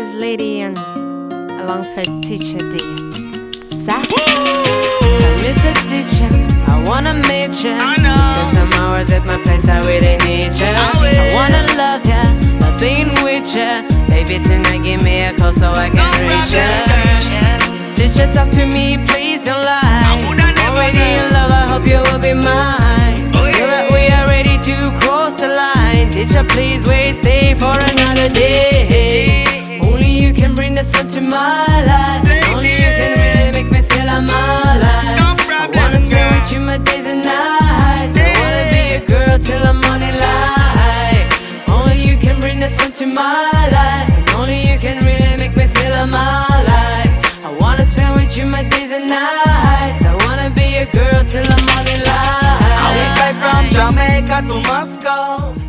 is Lady and alongside Teacher D. Sa? Mr. Teacher, I wanna meet ya. To spend some hours at my place, I really need ya. I wanna love ya, love being with ya. Baby, tonight give me a call so I can reach ya. Teacher, talk to me, please don't lie. Teacher, please wait, stay for another day. Only you can bring the sun to my life. Only you can really make me feel I'm alive. I wanna spend with you my days and nights. I wanna be a girl till the morning light. Only you can bring the sun to my life. Only you can really make me feel I'm alive. I wanna spend with you my days and nights. I wanna be a girl till the morning light. I will fly from Jamaica to Moscow